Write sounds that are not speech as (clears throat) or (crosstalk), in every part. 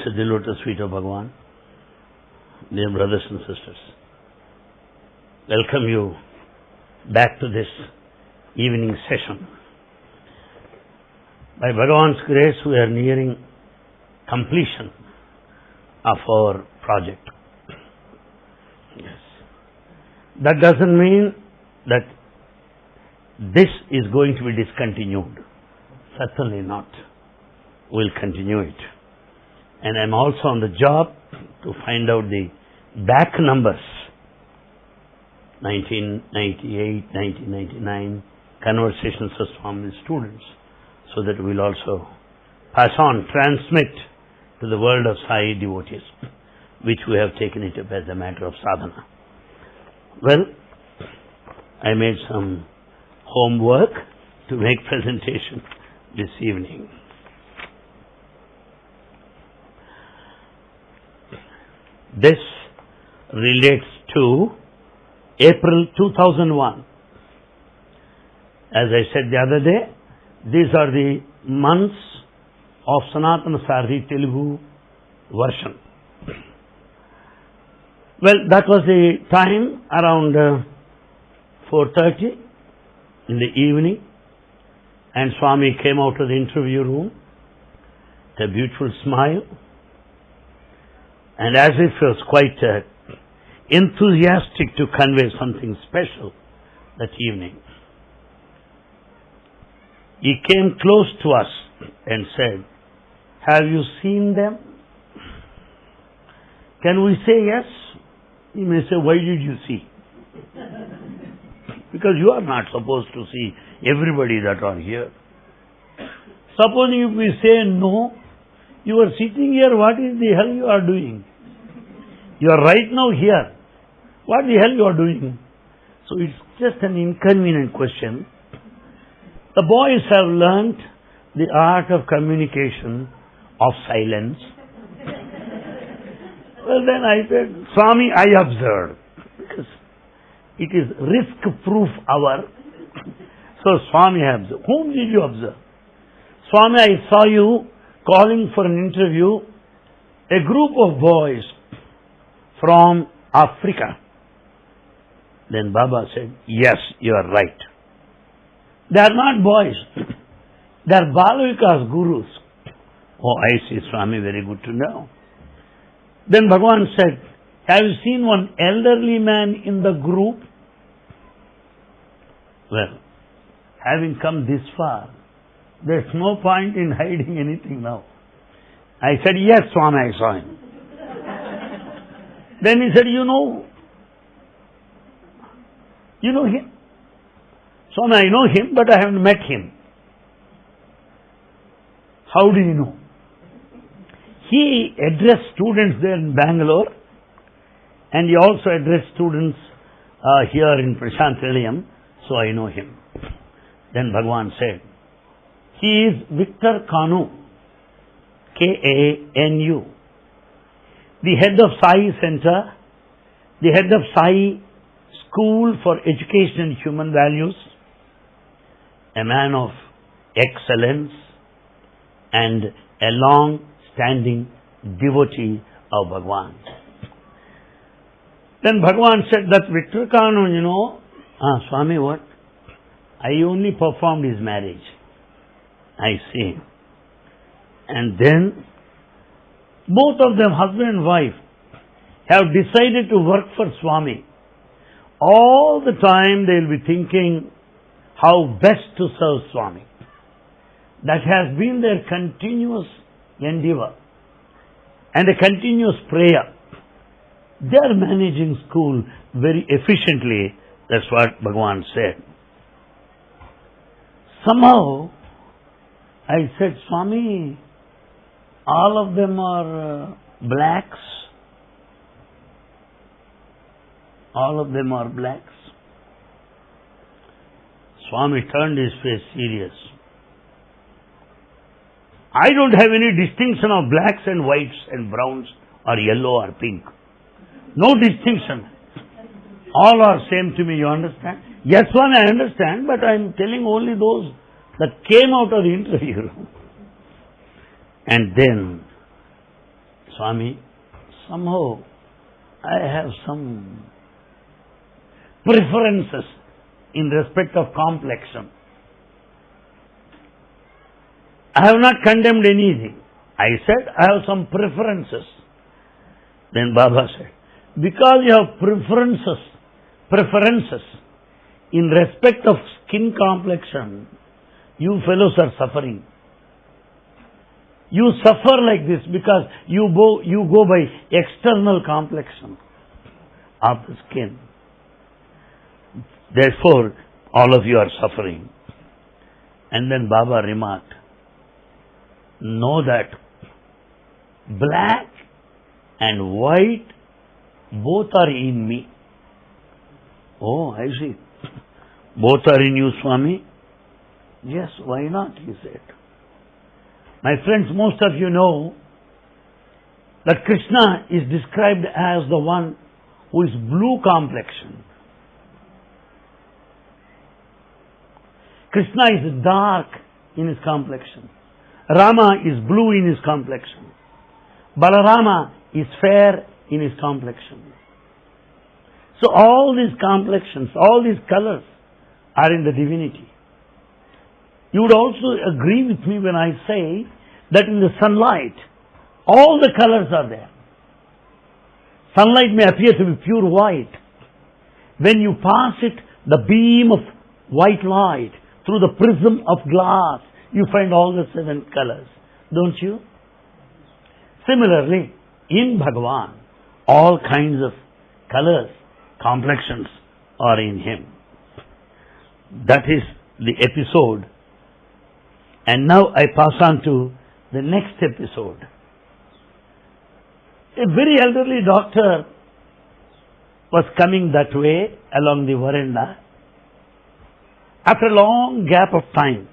It pronounces the lotus feet of Bhagavan. Dear brothers and sisters, welcome you back to this evening session. By Bhagavan's grace, we are nearing completion of our project. Yes. That doesn't mean that this is going to be discontinued. Certainly not. We'll continue it. And I'm also on the job to find out the back numbers 1998, 1999 conversations with Swami students so that we'll also pass on, transmit to the world of Sai devotees, which we have taken it up as a matter of sadhana. Well, I made some homework to make presentation this evening. This relates to April 2001. As I said the other day, these are the months of Sanatana Sarthi Telugu version. Well, that was the time around uh, 4.30 in the evening and Swami came out of the interview room with a beautiful smile and as if he was quite uh, enthusiastic to convey something special that evening. He came close to us and said, Have you seen them? Can we say yes? He may say, Why did you see? (laughs) because you are not supposed to see everybody that are here. Supposing if we say no, you are sitting here, what is the hell you are doing? You are right now here. What the hell you are doing? So it's just an inconvenient question. The boys have learnt the art of communication of silence. (laughs) well then I said, Swami, I observed. Because it is risk-proof hour. (laughs) So Swami observed. Whom did you observe? Swami, I saw you calling for an interview a group of boys from Africa. Then Baba said, Yes, you are right. They are not boys. (clears throat) They are Bala Vikas gurus. Oh, I see, Swami, very good to know. Then Bhagavan said, Have you seen one elderly man in the group? Well, having come this far, there's no point in hiding anything now. I said, Yes, Swami, I saw him. Then he said, You know, you know him? Swami, I know him, but I haven't met him. How do you know? He addressed students there in Bangalore and he also addressed students uh, here in Prasanthi Nilayam, so I know him. Then Bhagwan said, He is Victor Kanu, K-A-N-U, the head of Sai Center, the head of Sai School for Education and Human Values, a man of excellence and a long-standing devotee of Bhagwan. Then Bhagwan said that Victor Kanu, you know, ah, Swami, what? I only performed his marriage. I see. And then both of them, husband and wife, have decided to work for Swami. All the time they will be thinking how best to serve Swami. That has been their continuous endeavor and a continuous prayer. They are managing school very efficiently. That's what Bhagavan said. Somehow, I said, Swami, all of them are uh, blacks. All of them are blacks. Swami turned his face serious. I don't have any distinction of blacks and whites and browns or yellow or pink. No distinction. All are same to me, you understand? Yes, one I understand, but I am telling only those that came out of the interview. And then, Swami, somehow I have some preferences in respect of complexion. I have not condemned anything. I said I have some preferences. Then Baba said, because you have preferences, preferences in respect of skin complexion, you fellows are suffering. You suffer like this because you go, you go by external complexion of the skin. Therefore, all of you are suffering. And then Baba remarked, know that black and white both are in me. Oh, I see. Both are in you, Swami? Yes, why not? He said. My friends, most of you know that Krishna is described as the one who is blue complexion. Krishna is dark in his complexion. Rama is blue in his complexion. Balarama is fair in his complexion. So all these complexions, all these colors are in the divinity. You would also agree with me when I say that in the sunlight, all the colors are there. Sunlight may appear to be pure white. When you pass it, the beam of white light through the prism of glass, you find all the seven colors, don't you? Similarly, in Bhagavan, all kinds of colors, complexions are in Him. That is the episode. And now I pass on to the next episode. A very elderly doctor was coming that way along the veranda after a long gap of time.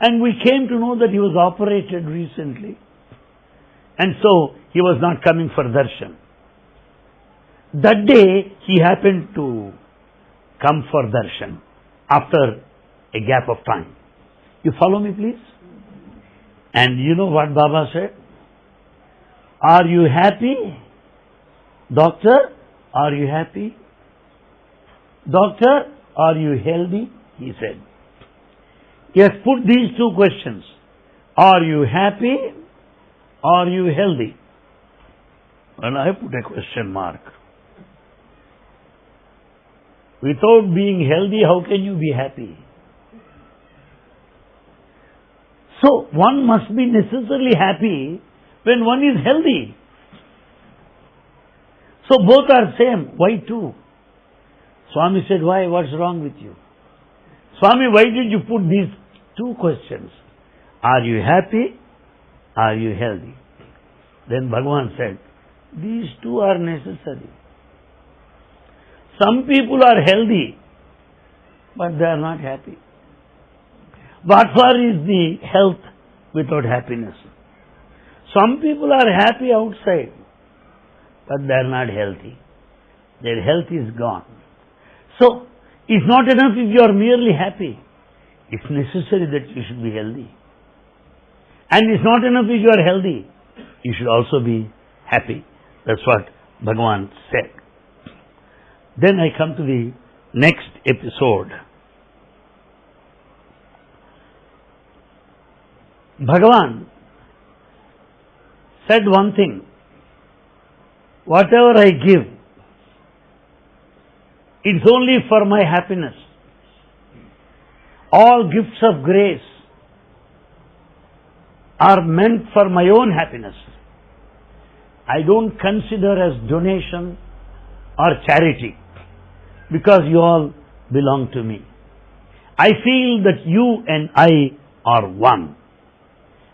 And we came to know that he was operated recently. And so he was not coming for darshan. That day he happened to come for darshan after a gap of time. You follow me please? And you know what Baba said? Are you happy? Doctor, are you happy? Doctor, are you healthy? He said. Has put these two questions. Are you happy? Are you healthy? And I put a question mark. Without being healthy, how can you be happy? So, one must be necessarily happy when one is healthy. So, both are same. Why two? Swami said, why? What's wrong with you? Swami, why did you put these two questions? Are you happy? Are you healthy? Then Bhagavan said, these two are necessary. Some people are healthy, but they are not happy. What for is the health without happiness? Some people are happy outside, but they are not healthy. Their health is gone. So, it's not enough if you are merely happy. It's necessary that you should be healthy. And it's not enough if you are healthy. You should also be happy. That's what Bhagavan said. Then I come to the next episode. Bhagavan said one thing whatever I give, it's only for my happiness. All gifts of grace are meant for my own happiness. I don't consider as donation or charity because you all belong to me. I feel that you and I are one.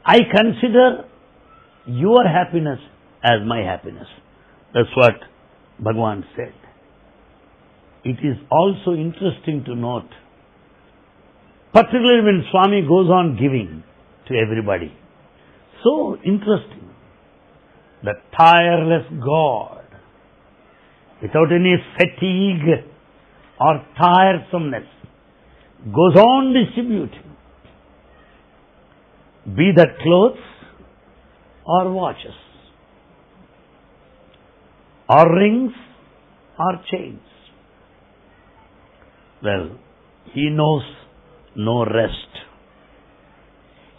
I consider your happiness as my happiness. That's what Bhagavan said. It is also interesting to note, particularly when Swami goes on giving to everybody. So interesting. The tireless God, without any fatigue or tiresomeness, goes on distributing. Be that clothes or watches, or rings or chains. Well, he knows no rest.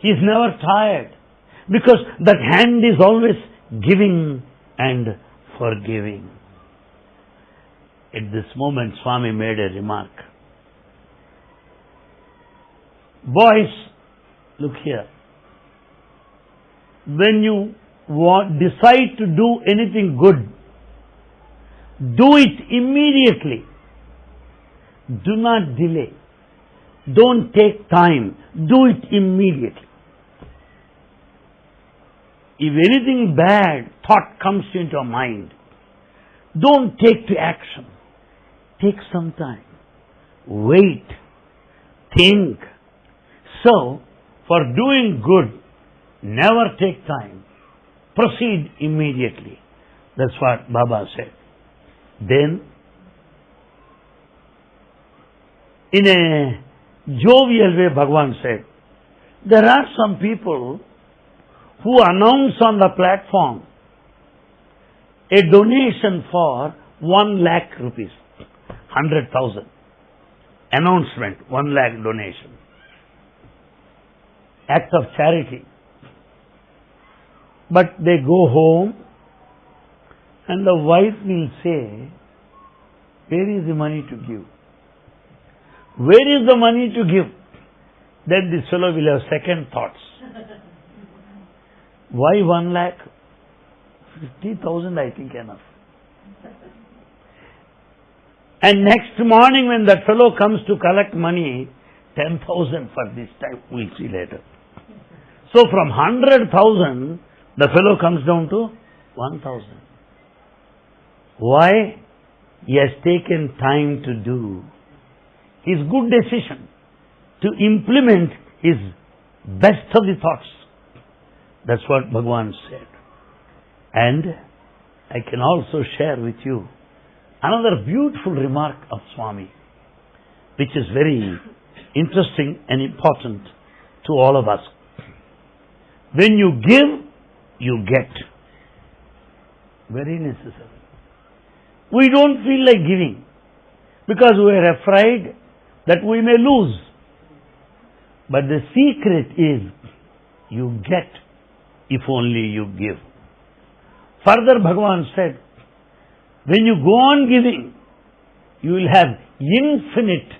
He is never tired because that hand is always giving and forgiving. At this moment, Swami made a remark. Boys, look here. When you want, decide to do anything good, do it immediately. Do not delay. Don't take time. Do it immediately. If anything bad thought comes into your mind, don't take to action. Take some time. Wait. Think. So, for doing good, never take time. Proceed immediately. That's what Baba said. Then, in a jovial way, Bhagavan said, there are some people who announce on the platform a donation for 1 lakh rupees, 100,000. Announcement, 1 lakh donation. Act of charity. But they go home and the wife will say, Where is the money to give? Where is the money to give? Then this fellow will have second thoughts. (laughs) Why one lakh? Fifty thousand, I think enough. And next morning, when that fellow comes to collect money, ten thousand for this time, we'll see later. So from hundred thousand, the fellow comes down to one thousand. Why? He has taken time to do his good decision, to implement his best of the thoughts. That's what Bhagavan said. And I can also share with you another beautiful remark of Swami, which is very interesting and important to all of us. When you give, you get. Very necessary. We don't feel like giving because we are afraid that we may lose. But the secret is you get if only you give. Further, Bhagavan said, when you go on giving, you will have infinite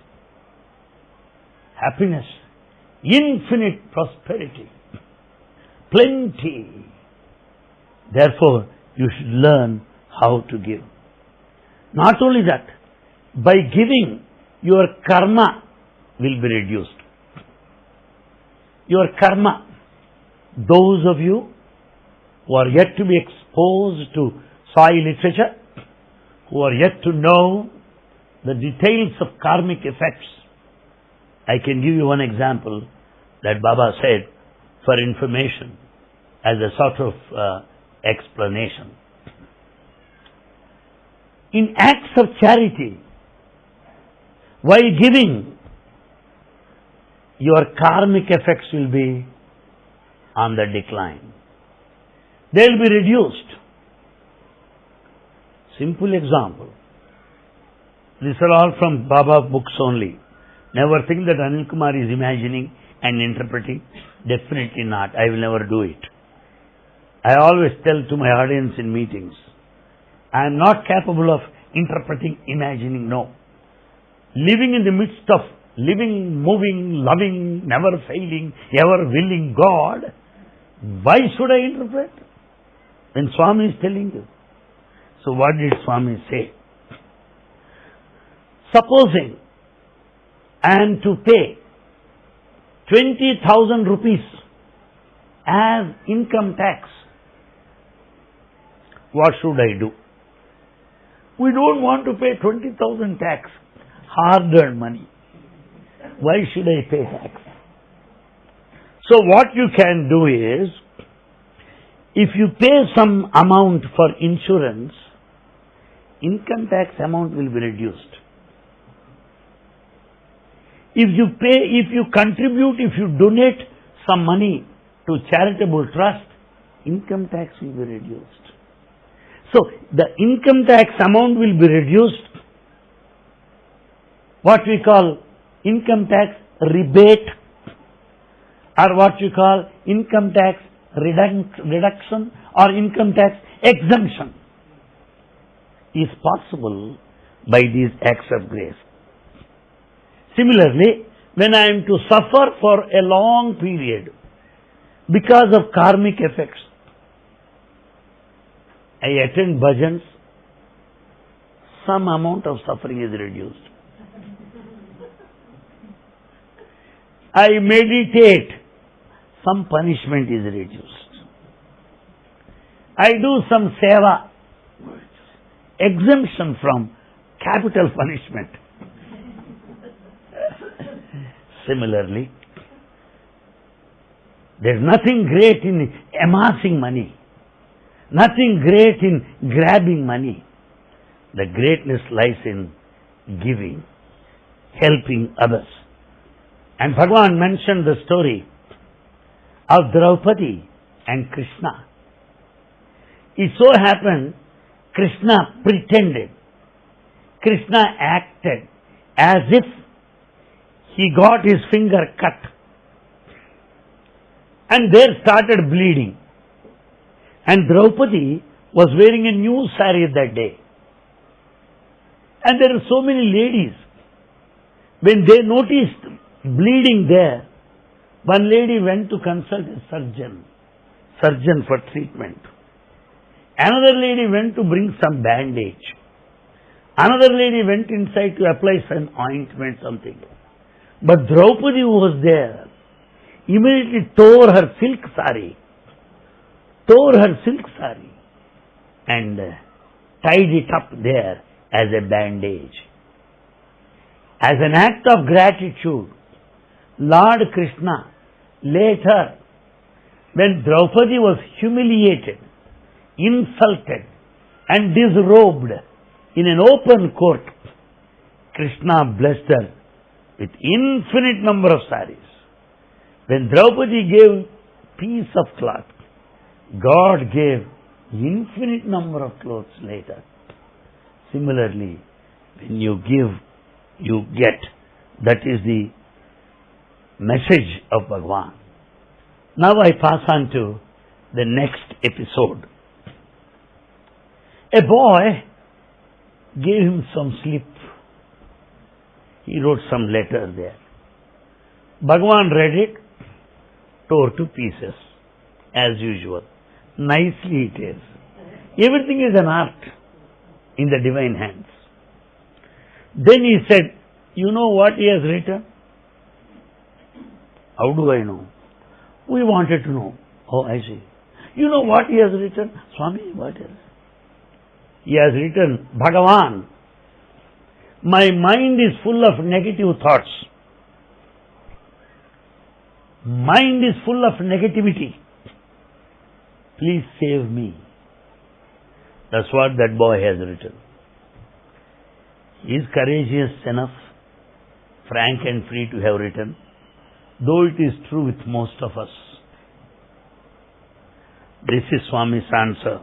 happiness, infinite prosperity, plenty. Therefore, you should learn how to give. Not only that, by giving, your karma will be reduced. Your karma those of you who are yet to be exposed to Sai literature, who are yet to know the details of karmic effects, I can give you one example that Baba said for information as a sort of uh, explanation. In acts of charity, while giving, your karmic effects will be on the decline. They will be reduced. Simple example. These are all from Baba books only. Never think that Anil Kumar is imagining and interpreting. Definitely not. I will never do it. I always tell to my audience in meetings, I am not capable of interpreting, imagining. No. Living in the midst of living, moving, loving, never failing, ever willing God, why should I interpret? When Swami is telling you. So what did Swami say? Supposing I am to pay 20,000 rupees as income tax, what should I do? We don't want to pay 20,000 tax, hard earned money. Why should I pay tax? So what you can do is, if you pay some amount for insurance, income tax amount will be reduced. If you pay, if you contribute, if you donate some money to charitable trust, income tax will be reduced. So the income tax amount will be reduced. What we call income tax rebate or what we call income tax reduction or income tax exemption is possible by these acts of grace. Similarly, when I am to suffer for a long period because of karmic effects, I attend bhajans, some amount of suffering is reduced. I meditate, some punishment is reduced. I do some seva, exemption from capital punishment. (laughs) Similarly, there's nothing great in amassing money, nothing great in grabbing money. The greatness lies in giving, helping others. And Bhagavan mentioned the story of Draupadi and Krishna. It so happened Krishna pretended, Krishna acted as if he got his finger cut and there started bleeding. And Draupadi was wearing a new sari that day. And there are so many ladies. When they noticed bleeding there, one lady went to consult a surgeon, surgeon for treatment. Another lady went to bring some bandage. Another lady went inside to apply some ointment, something. But Draupadi who was there, immediately tore her silk sari, tore her silk sari, and uh, tied it up there as a bandage. As an act of gratitude, Lord Krishna later, when Draupadi was humiliated, insulted, and disrobed in an open court, Krishna blessed her with infinite number of saris. When Draupadi gave piece of cloth, God gave infinite number of clothes later. Similarly, when you give, you get. That is the message of Bhagavan. Now I pass on to the next episode. A boy gave him some slip. He wrote some letter there. Bhagavan read it, tore to pieces, as usual. Nicely it is. Everything is an art in the divine hands. Then he said, You know what he has written? How do I know? We wanted to know. Oh, I see. You know what he has written? Swami, what is? He has written, Bhagavan, my mind is full of negative thoughts. Mind is full of negativity. Please save me. That's what that boy has written. He is courageous enough, frank and free to have written, though it is true with most of us. This is Swami's answer.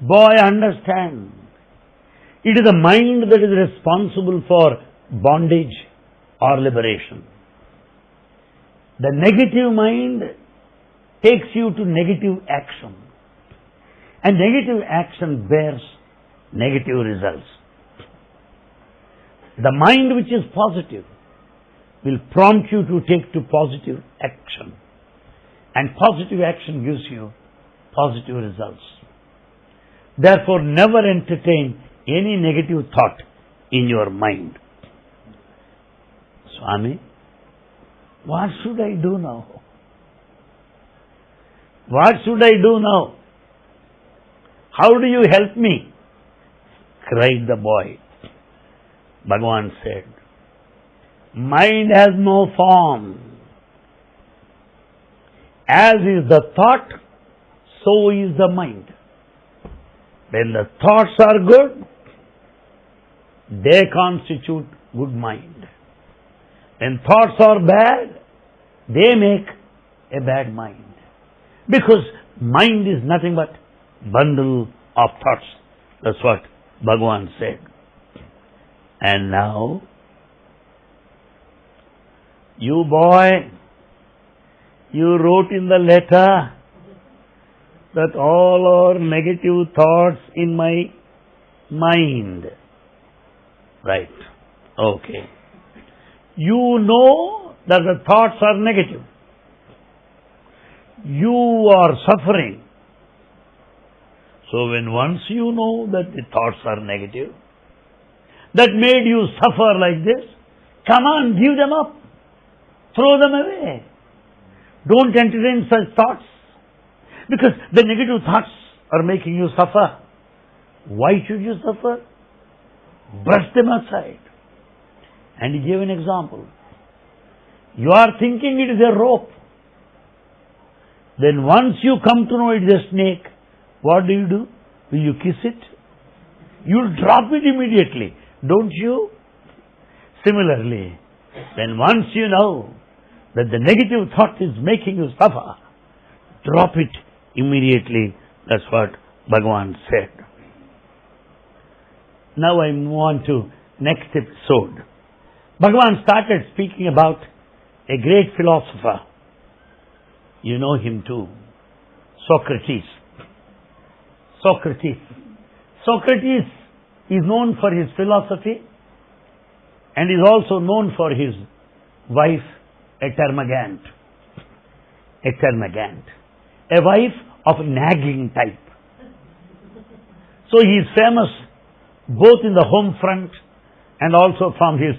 Boy, understand. It is the mind that is responsible for bondage or liberation. The negative mind takes you to negative action. And negative action bears negative results. The mind which is positive will prompt you to take to positive action. And positive action gives you positive results. Therefore, never entertain any negative thought in your mind. Swami, what should I do now? What should I do now? How do you help me? cried the boy. Bhagavan said, Mind has no form. As is the thought, so is the mind. When the thoughts are good, they constitute good mind. When thoughts are bad, they make a bad mind. Because mind is nothing but bundle of thoughts. That's what Bhagavan said. And now, you boy, you wrote in the letter that all are negative thoughts in my mind. Right. Okay. You know that the thoughts are negative. You are suffering. So when once you know that the thoughts are negative, that made you suffer like this, come on, give them up. Throw them away. Don't entertain such thoughts. Because the negative thoughts are making you suffer. Why should you suffer? Brush them aside. And he gave an example. You are thinking it is a rope. Then once you come to know it is a snake, what do you do? Will you kiss it? You'll drop it immediately, don't you? Similarly, then once you know that the negative thought is making you suffer, drop it immediately. That's what Bhagavan said. Now I move on to next episode. Bhagavan started speaking about a great philosopher. You know him too. Socrates. Socrates. Socrates is known for his philosophy and is also known for his wife, a termagant. A termagant. A wife of nagging type. So he is famous both in the home front and also from his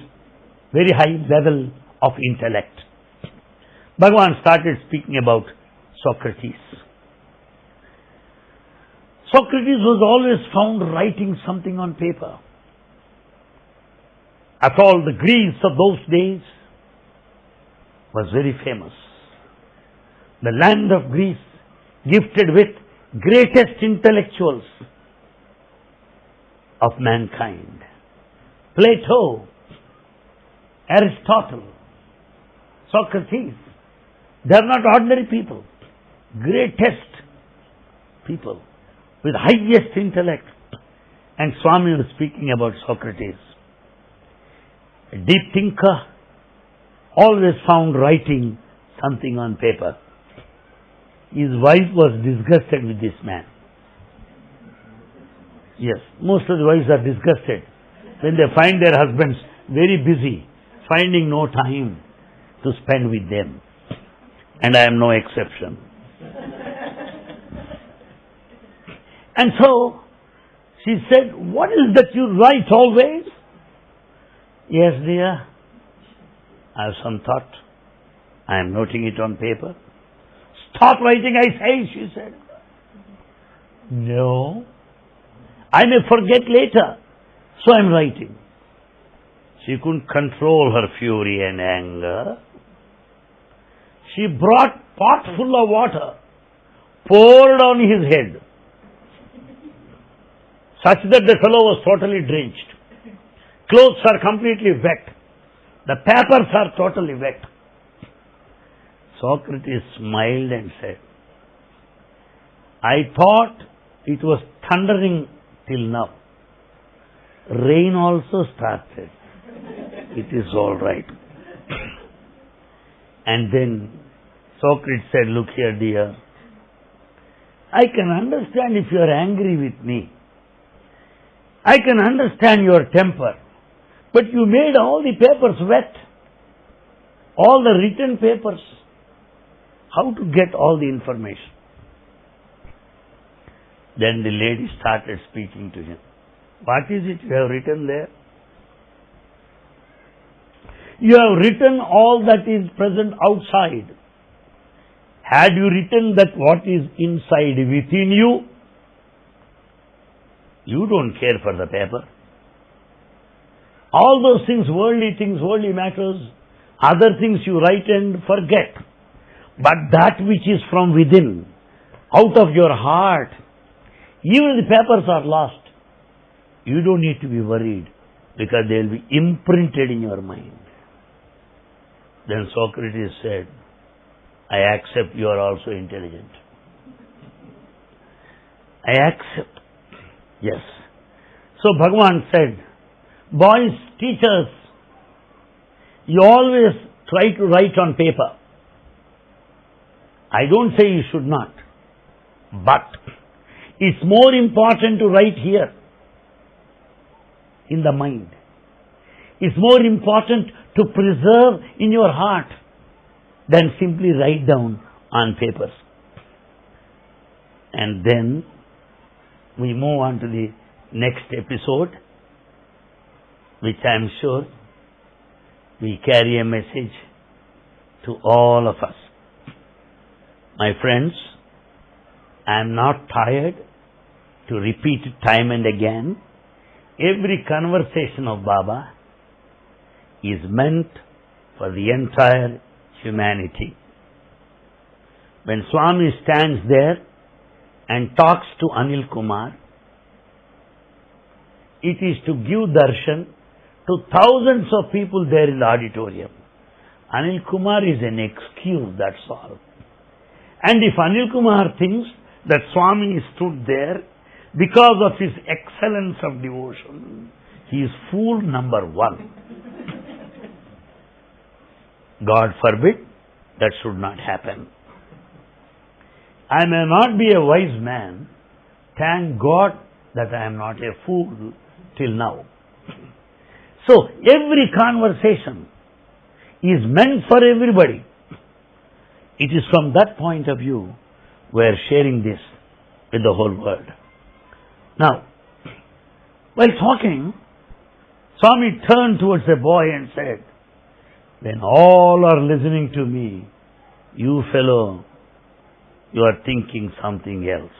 very high level of intellect. Bhagavan started speaking about Socrates. Socrates was always found writing something on paper. At all, the Greece of those days was very famous. The land of Greece gifted with greatest intellectuals of mankind. Plato, Aristotle, Socrates, they are not ordinary people, greatest people with highest intellect. And Swami was speaking about Socrates. A deep thinker, always found writing something on paper. His wife was disgusted with this man. Yes, most of the wives are disgusted when they find their husbands very busy, finding no time to spend with them. And I am no exception. And so she said, What is that you write always? Yes, dear. I have some thought. I am noting it on paper. Stop writing, I say, she said. No. I may forget later, so I am writing. She couldn't control her fury and anger. She brought pot full of water, poured on his head, such that the fellow was totally drenched. Clothes are completely wet. The papers are totally wet. Socrates smiled and said, I thought it was thundering till now. Rain also started. It is all right. And then Socrates said, Look here, dear. I can understand if you are angry with me. I can understand your temper. But you made all the papers wet. All the written papers. How to get all the information? Then the lady started speaking to him. What is it you have written there? You have written all that is present outside. Had you written that what is inside within you, you don't care for the paper. All those things, worldly things, worldly matters, other things you write and forget. But that which is from within, out of your heart, even the papers are lost. You don't need to be worried because they will be imprinted in your mind. Then Socrates said, I accept you are also intelligent. I accept. Yes. So Bhagavan said, boys, teachers, you always try to write on paper. I don't say you should not. But it's more important to write here in the mind. It's more important to preserve in your heart than simply write down on papers. And then we move on to the next episode, which I am sure we carry a message to all of us. My friends, I am not tired to repeat time and again. Every conversation of Baba is meant for the entire humanity. When Swami stands there and talks to Anil Kumar, it is to give darshan to thousands of people there in the auditorium. Anil Kumar is an excuse, that's all. And if Anil Kumar thinks that Swami stood there because of his excellence of devotion, he is fool number one. God forbid that should not happen. I may not be a wise man. Thank God that I am not a fool till now. So every conversation is meant for everybody. It is from that point of view we are sharing this with the whole world. Now, while talking, Swami turned towards the boy and said, When all are listening to me, you fellow, you are thinking something else.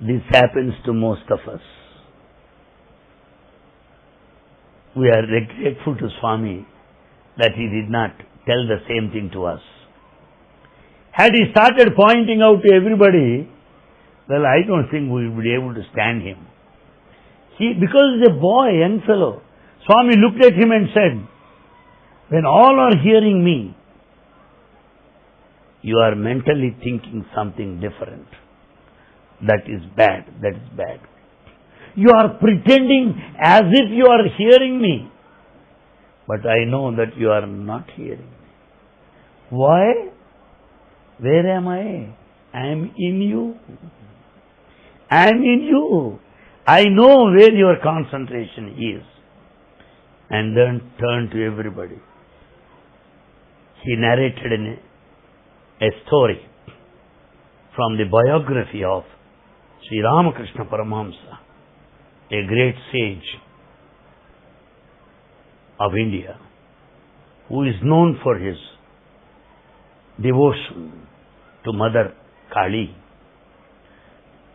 This happens to most of us. We are grateful to Swami that he did not tell the same thing to us. Had he started pointing out to everybody, well, I don't think we would be able to stand him. He, because he's a boy, young fellow, Swami looked at him and said, when all are hearing me, you are mentally thinking something different. That is bad, that is bad. You are pretending as if you are hearing me. But I know that you are not hearing me. Why? Where am I? I am in you. I am in you. I know where your concentration is. And then turned to everybody. He narrated a story from the biography of Sri Ramakrishna Paramahamsa, a great sage of India, who is known for his devotion to Mother Kali.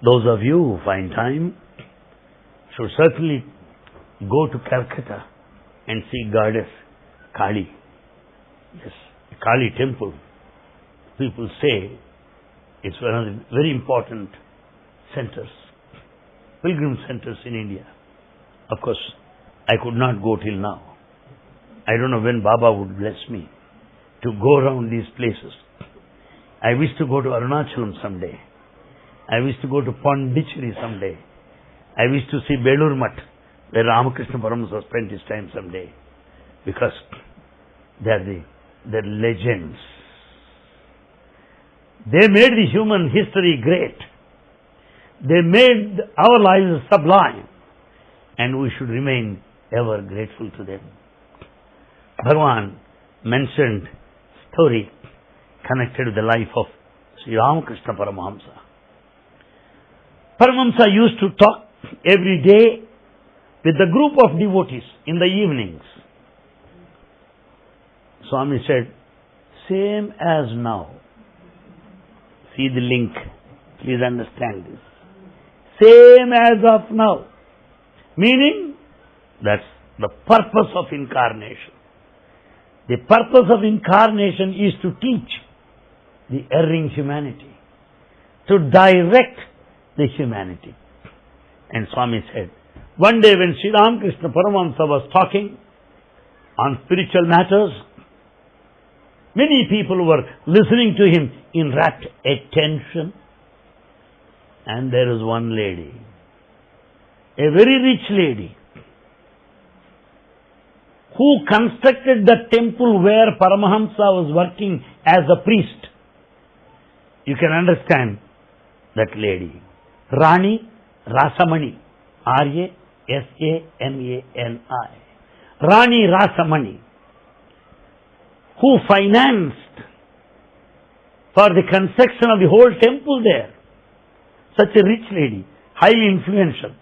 Those of you who find time should certainly go to Calcutta and see Goddess Kali. Yes, Kali temple. People say it's one of the very important centers, pilgrim centers in India. Of course, I could not go till now. I don't know when Baba would bless me to go around these places. I wish to go to Arunachalam someday. I wish to go to Pondicherry someday. I wish to see Belur Math, where Ramakrishna Paramahansa spent his time someday. Because they are the, they're legends. They made the human history great. They made our lives sublime. And we should remain ever grateful to them. Bhagavan mentioned story connected with the life of Sri Ramakrishna Paramahamsa. Paramahamsa used to talk every day with the group of devotees in the evenings. Swami said, same as now. See the link. Please understand this. Same as of now. Meaning, that's the purpose of incarnation. The purpose of incarnation is to teach the erring humanity, to direct the humanity. And Swami said, one day when Sri Ramakrishna Paramahamsa was talking on spiritual matters. Many people were listening to him in rapt attention. And there is one lady, a very rich lady, who constructed the temple where Paramahamsa was working as a priest. You can understand that lady. Rani Rasamani. R-A-S-A-M-A-N-I. Rani Rasamani. Who financed for the construction of the whole temple there. Such a rich lady, highly influential.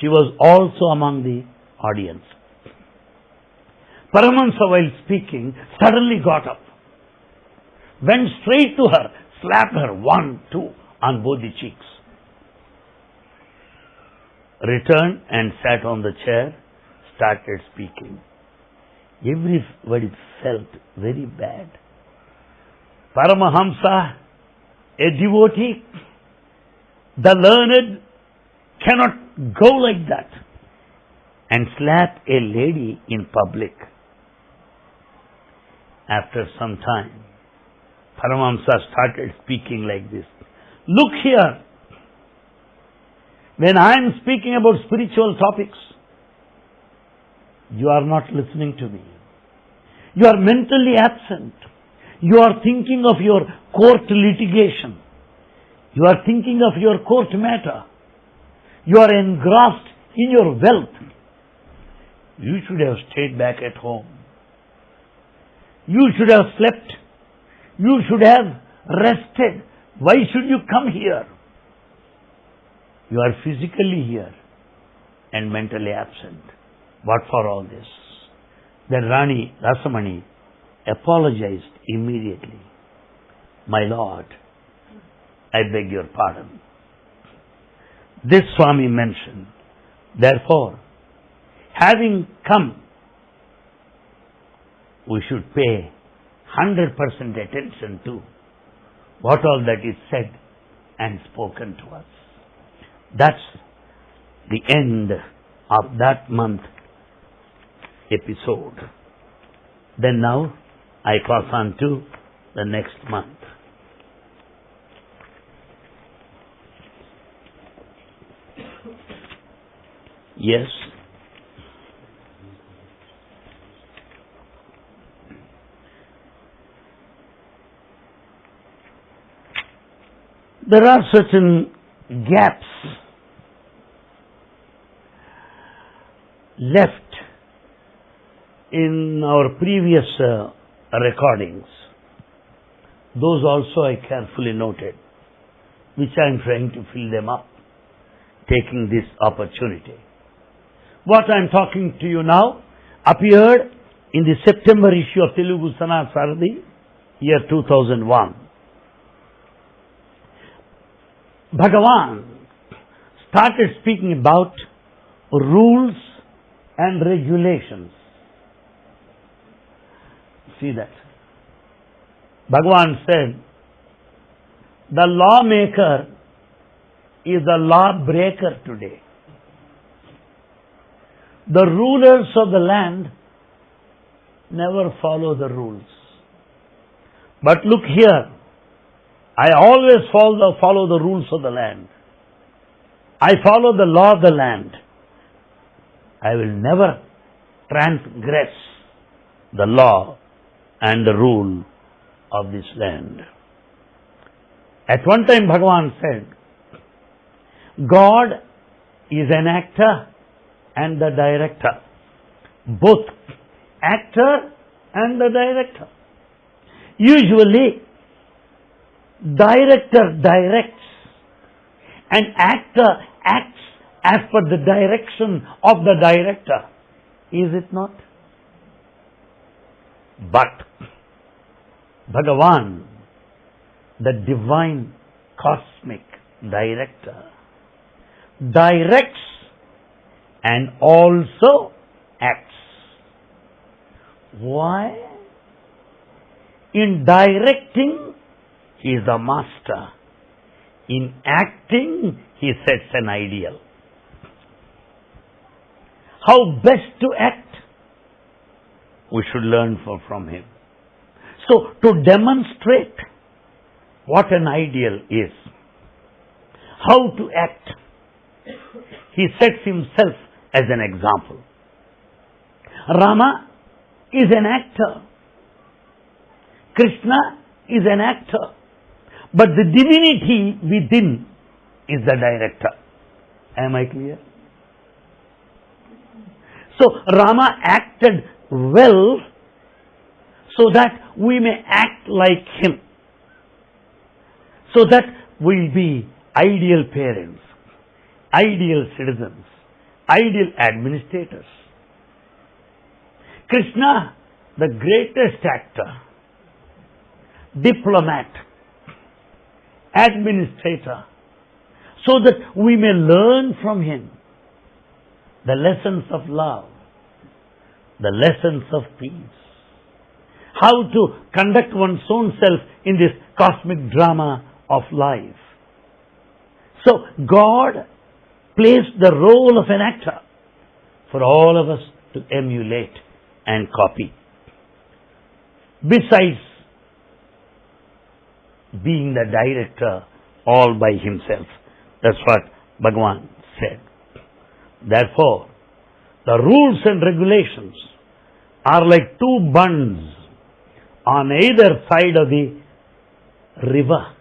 She was also among the audience. Paramahamsa, while speaking, suddenly got up, went straight to her, slapped her one, two on both the cheeks, returned and sat on the chair, started speaking. Everybody felt very bad. Paramahamsa, a devotee, the learned cannot go like that and slap a lady in public. After some time, Paramahamsa started speaking like this. Look here. When I am speaking about spiritual topics, you are not listening to me. You are mentally absent. You are thinking of your court litigation. You are thinking of your court matter. You are engrossed in your wealth. You should have stayed back at home. You should have slept. You should have rested. Why should you come here? You are physically here and mentally absent. What for all this? Then Rani Rasamani apologized immediately. My lord, I beg your pardon. This Swami mentioned, therefore, having come, we should pay 100% attention to what all that is said and spoken to us. That's the end of that month episode. Then now I pass on to the next month. Yes. There are certain gaps left in our previous uh, recordings. Those also I carefully noted, which I am trying to fill them up, taking this opportunity. What I am talking to you now appeared in the September issue of Telugu Sanathana Sarathi, year 2001. Bhagavan started speaking about rules and regulations. See that. Bhagavan said, the lawmaker is the lawbreaker today. The rulers of the land never follow the rules. But look here, I always follow, follow the rules of the land. I follow the law of the land. I will never transgress the law and the rule of this land. At one time Bhagavan said, God is an actor and the director. Both actor and the director. Usually, director directs and actor acts as per the direction of the director. Is it not? But Bhagavan, the divine cosmic director, directs and also acts. Why? In directing, he is the master. In acting, he sets an ideal. How best to act? we should learn from him. So, to demonstrate what an ideal is, how to act, he sets himself as an example. Rama is an actor. Krishna is an actor. But the divinity within is the director. Am I clear? So Rama acted well so that we may act like him. So that we'll be ideal parents, ideal citizens, ideal administrators. Krishna, the greatest actor, diplomat, administrator, so that we may learn from him the lessons of love, the lessons of peace, how to conduct one's own self in this cosmic drama of life. So God placed the role of an actor for all of us to emulate and copy. Besides being the director all by himself. That's what Bhagavan said. Therefore, the rules and regulations are like two bunds on either side of the river.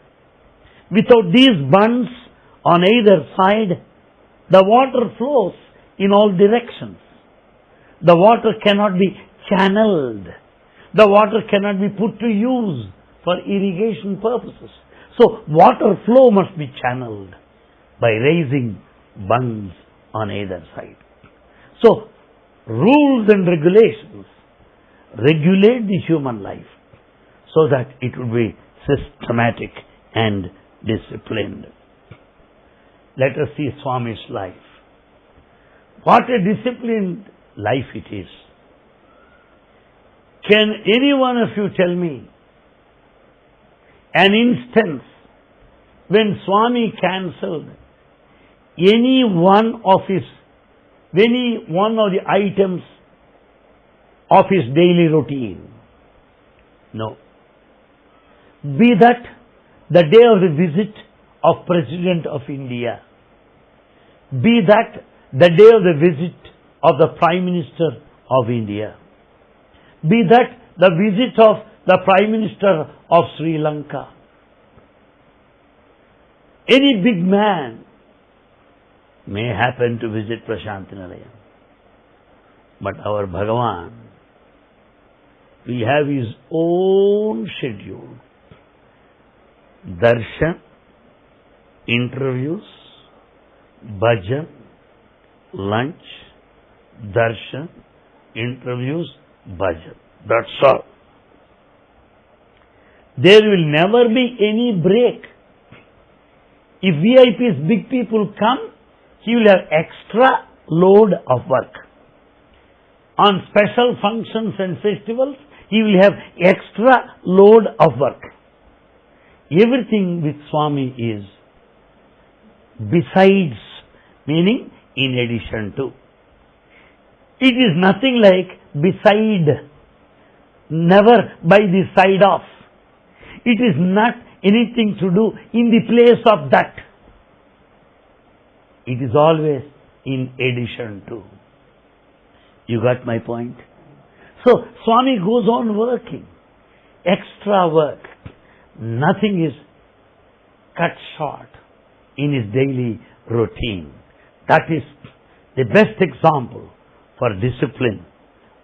Without these bunds on either side, the water flows in all directions. The water cannot be channeled. The water cannot be put to use for irrigation purposes. So water flow must be channeled by raising bunds on either side. So rules and regulations regulate the human life so that it would be systematic and disciplined. Let us see Swami's life. What a disciplined life it is. Can any one of you tell me an instance when Swami cancelled any one of his, any one of the items of his daily routine. No. Be that the day of the visit of President of India, be that the day of the visit of the Prime Minister of India, be that the visit of the Prime Minister of Sri Lanka, any big man may happen to visit Prasanthi Nilayam. But our Bhagavan, we have his own schedule. Darshan, interviews, bhajan, lunch, darshan, interviews, bhajan. That's all. There will never be any break. If VIPs, big people come, he will have extra load of work. On special functions and festivals, he will have extra load of work. Everything with Swami is besides, meaning in addition to. It is nothing like beside, never by the side of. It is not anything to do in the place of that. It is always in addition to. You got my point? So, Swami goes on working. Extra work. Nothing is cut short in his daily routine. That is the best example for discipline,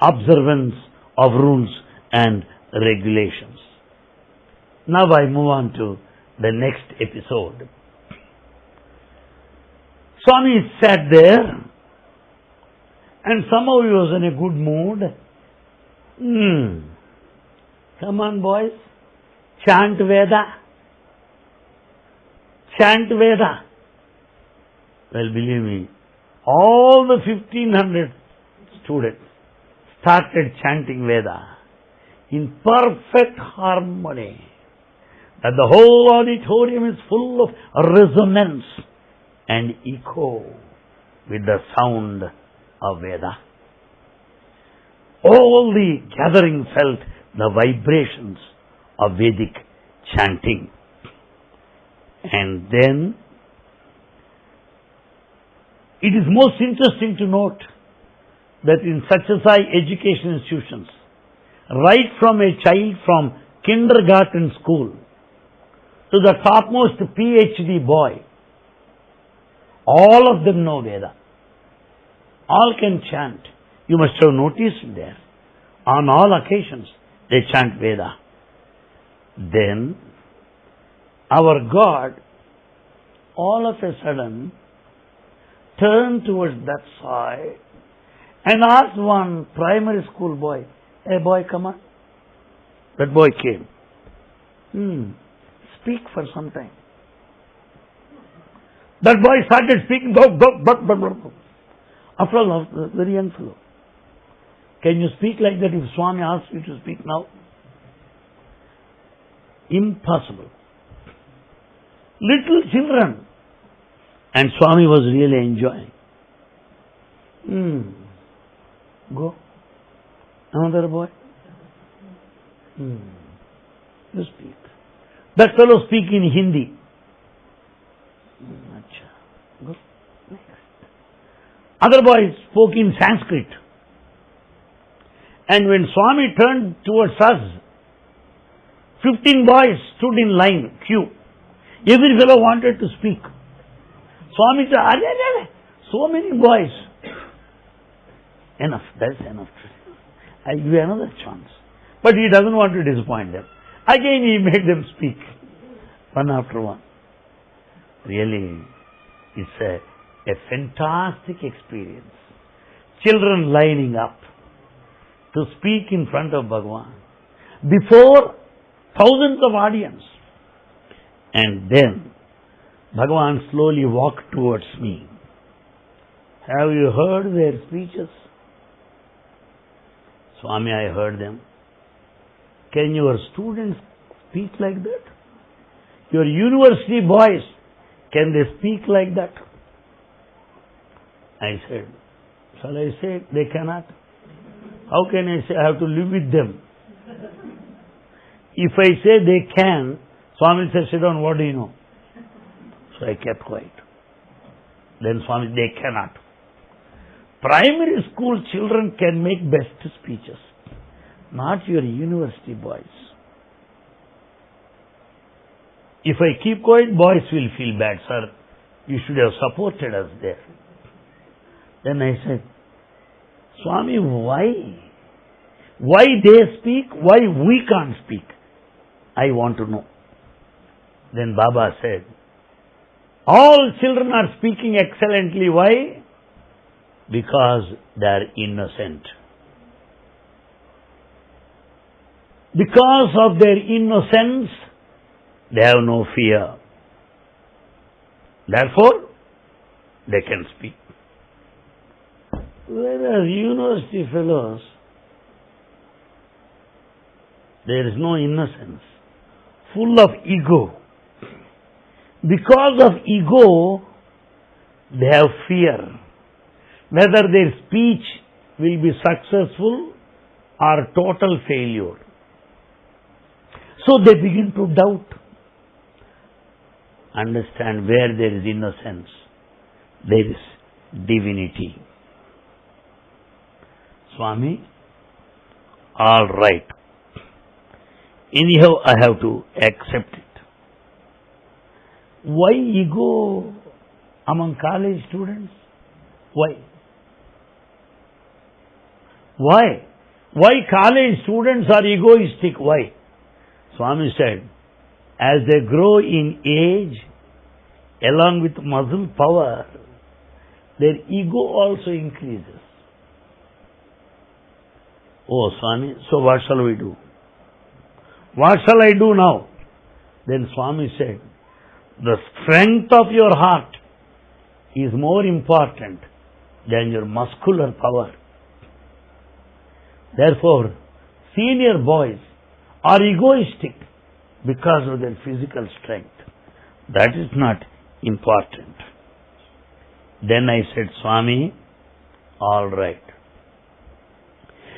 observance of rules and regulations. Now I move on to the next episode. Swami sat there and somehow he was in a good mood. Hmm. Come on, boys. Chant Veda. Chant Veda. Well, believe me, all the 1500 students started chanting Veda in perfect harmony. That the whole auditorium is full of resonance and echo with the sound of Veda. All the gathering felt the vibrations of Vedic chanting. And then it is most interesting to note that in Satyasai education institutions, right from a child from kindergarten school to the topmost PhD boy, all of them know Veda. All can chant. You must have noticed there. On all occasions, they chant Veda. Then, our God, all of a sudden, turned towards that side and asked one primary school boy, Hey boy, come on. That boy came. Hmm. Speak for some time. That boy started speaking. Go, go, go, go, go. After all, very young fellow. Can you speak like that if Swami asks you to speak now? Impossible. Little children. And Swami was really enjoying. Hmm. Go. Another boy. Hmm. You speak. That fellow speak in Hindi. Go. Next. Other boys spoke in Sanskrit. And when Swami turned towards us, 15 boys stood in line, queue. Every fellow wanted to speak. Swami said, "Are, are, are, so many boys. Enough, that's enough. I'll give you another chance. But he doesn't want to disappoint them. Again he made them speak, one after one. Really, it's a, a fantastic experience. Children lining up to speak in front of Bhagwan before thousands of audience. And then Bhagwan slowly walked towards me. Have you heard their speeches? Swami, I heard them. Can your students speak like that? Your university boys, can they speak like that? I said, shall I say they cannot? How can I say I have to live with them? If I say they can, Swami said, sit down, what do you know? So I kept quiet. Then Swami, they cannot. Primary school children can make best speeches, not your university boys. If I keep quiet, boys will feel bad, sir. You should have supported us there. Then I said, Swami, why? Why they speak? Why we can't speak? I want to know. Then Baba said, all children are speaking excellently. Why? Because they are innocent. Because of their innocence, they have no fear. Therefore, they can speak. Whereas university fellows, there is no innocence, full of ego. Because of ego, they have fear. Whether their speech will be successful or total failure. So they begin to doubt. Understand where there is innocence, there is divinity. Swami, all right. Anyhow, I have to accept it. Why ego among college students? Why? Why? Why college students are egoistic? Why? Swami said, as they grow in age, along with muscle power, their ego also increases. Oh, Swami, so what shall we do? What shall I do now? Then Swami said, the strength of your heart is more important than your muscular power. Therefore, senior boys are egoistic because of their physical strength. That is not important. Then I said, Swami, all right.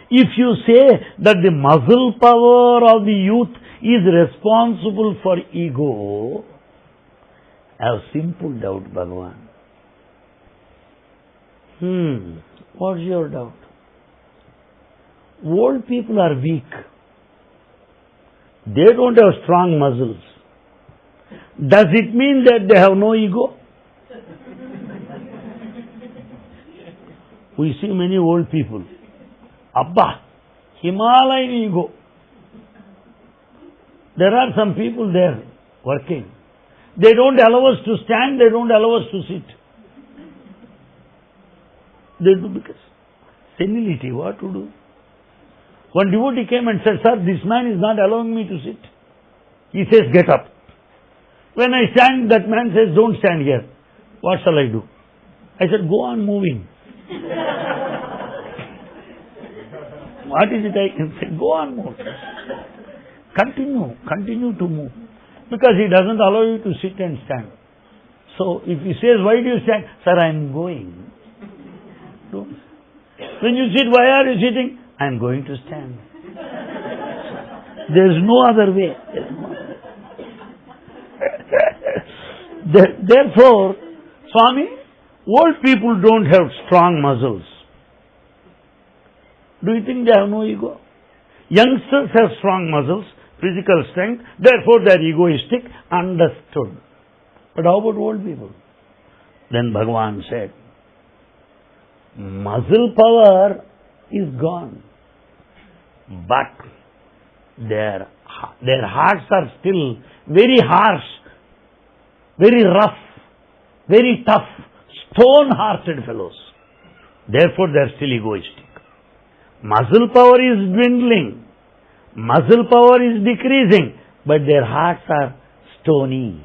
If you say that the muscle power of the youth is responsible for ego, I have simple doubt, Bhagavan. Hmm, what's your doubt? Old people are weak. They don't have strong muscles. Does it mean that they have no ego? we see many old people. Abba, Himalayan ego. There are some people there working. They don't allow us to stand, they don't allow us to sit. They do because senility, what to do? One devotee came and said, Sir, this man is not allowing me to sit. He says, Get up. When I stand, that man says, Don't stand here. What shall I do? I said, Go on moving. (laughs) what is it I can say? Go on moving. Continue, continue to move. Because he doesn't allow you to sit and stand. So if he says, Why do you stand? Sir, I am going. Don't. When you sit, why are you sitting? I am going to stand. There is no other way. Therefore, Swami, old people don't have strong muscles. Do you think they have no ego? Youngsters have strong muscles, physical strength, therefore they are egoistic, understood. But how about old people? Then Bhagavan said, muscle power is gone. But their, their hearts are still very harsh, very rough, very tough, stone-hearted fellows. Therefore they are still egoistic. Muscle power is dwindling. Muscle power is decreasing. But their hearts are stony,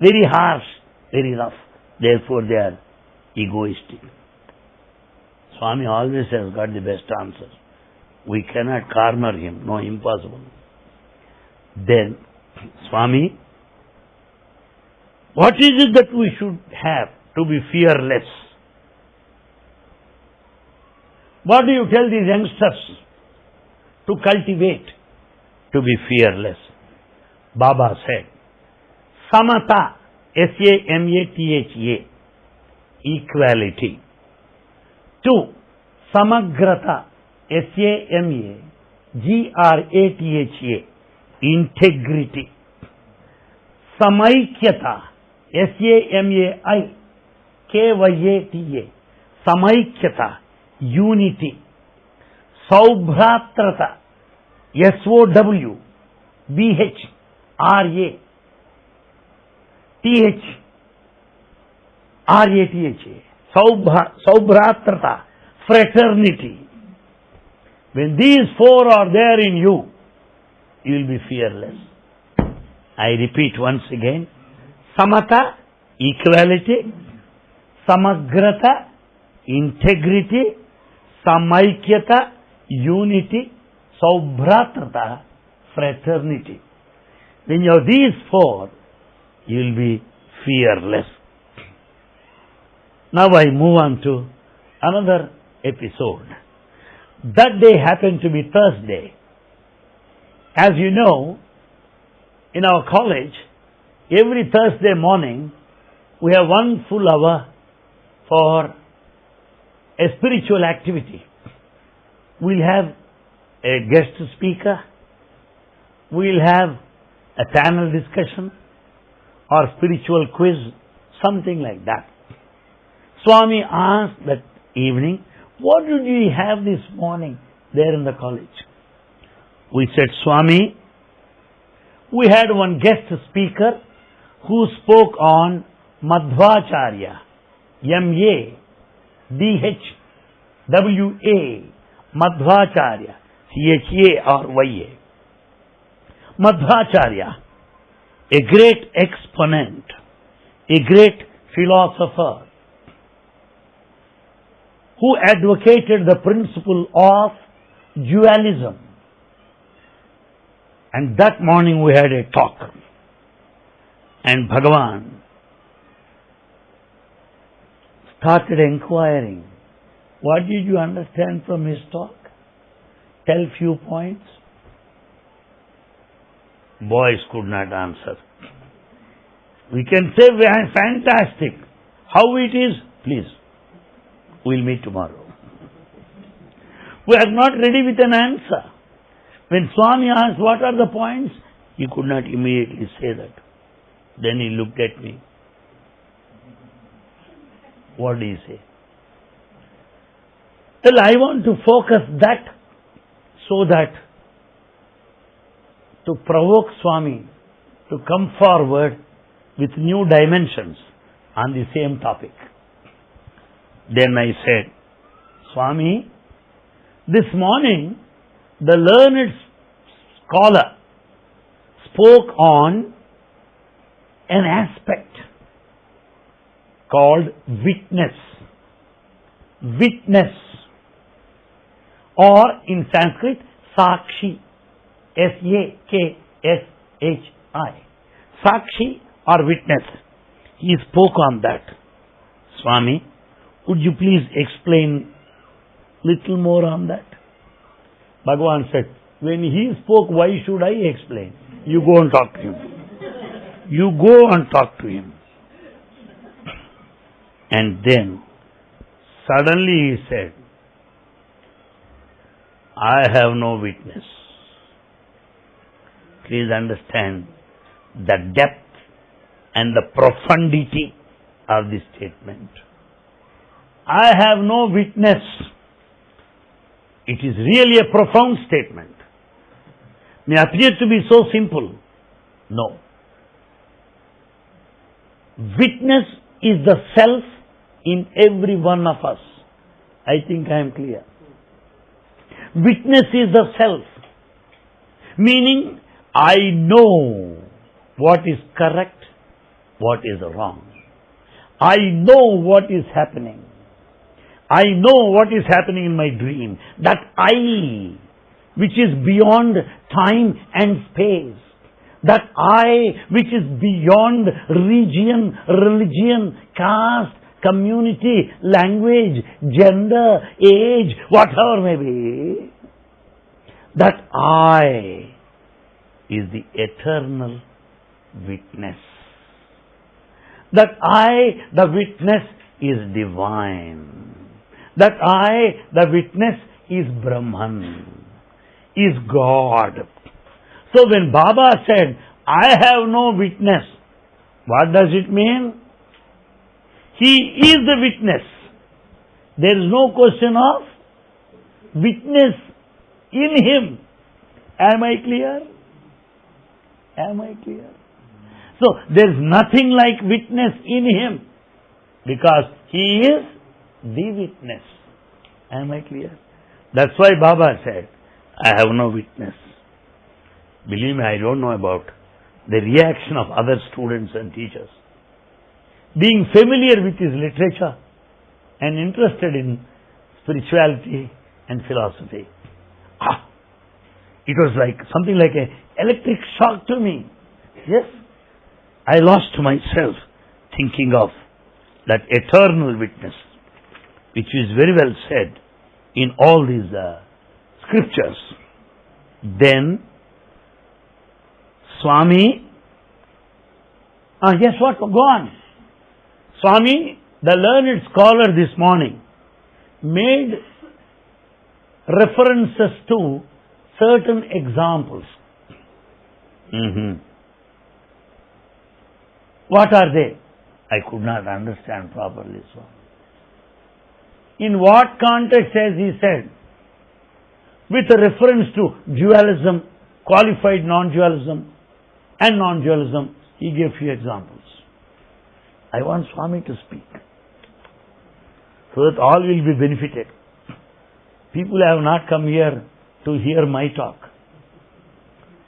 very harsh, very rough. Therefore they are egoistic. Swami always has got the best answer. We cannot corner him. No, impossible. Then, Swami, what is it that we should have to be fearless? What do you tell these youngsters to cultivate to be fearless? Baba said, Samata, S-A-M-A-T-H-A, equality. Two Samagrata S A M A G R A T H A integrity Samaikyata S A M A I K Y A T A Samaikyata unity Saubhratrata S W B H R A T H R A T H A Saubhratrata, fraternity. When these four are there in you, you will be fearless. I repeat once again. Samata, equality. Samagrata, integrity. Samaikyata, unity. Saubhratrata, fraternity. When you have these four, you will be fearless. Now I move on to another episode. That day happened to be Thursday. As you know, in our college, every Thursday morning, we have one full hour for a spiritual activity. We'll have a guest speaker, we'll have a panel discussion or spiritual quiz, something like that. Swami asked that evening, what did we have this morning there in the college? We said, Swami, we had one guest speaker who spoke on Madhvacharya, M-A, D-H-W-A, Madhvacharya, C-H-A or Y-A. Madhvacharya, a great exponent, a great philosopher, who advocated the principle of dualism. And that morning we had a talk. And Bhagavan started inquiring, what did you understand from his talk? tell few points? Boys could not answer. We can say we are fantastic. How it is? Please. We'll meet tomorrow. We are not ready with an answer. When Swami asked what are the points, he could not immediately say that. Then he looked at me. What did he say? Well, I want to focus that so that to provoke Swami to come forward with new dimensions on the same topic. Then I said, Swami, this morning the learned scholar spoke on an aspect called witness. Witness. Or in Sanskrit, Sakshi. S-A-K-S-H-I. Sakshi or witness. He spoke on that. Swami, would you please explain little more on that? Bhagavan said, when he spoke, why should I explain? You go and talk to him. You go and talk to him. And then, suddenly he said, I have no witness. Please understand the depth and the profundity of this statement. I have no witness. It is really a profound statement. May appear to be so simple. No. Witness is the self in every one of us. I think I am clear. Witness is the self. Meaning, I know what is correct, what is wrong. I know what is happening. I know what is happening in my dream. That I, which is beyond time and space. That I, which is beyond region, religion, caste, community, language, gender, age, whatever may be. That I is the eternal witness. That I, the witness, is divine. That I, the witness, is Brahman, is God. So when Baba said, I have no witness, what does it mean? He is the witness. There is no question of witness in him. Am I clear? Am I clear? So there is nothing like witness in him because he is the witness. Am I clear? That's why Baba said, I have no witness. Believe me, I don't know about the reaction of other students and teachers. Being familiar with his literature and interested in spirituality and philosophy. Ah, it was like something like an electric shock to me. Yes, I lost myself thinking of that eternal witness, which is very well said in all these uh, scriptures. Then, Swami, ah, yes, what? Go on. Swami, the learned scholar this morning, made references to certain examples. Mm-hmm. What are they? I could not understand properly, Swami. In what context has he said? With a reference to dualism, qualified non-dualism, and non-dualism, he gave few examples. I want Swami to speak so that all will be benefited. People have not come here to hear my talk.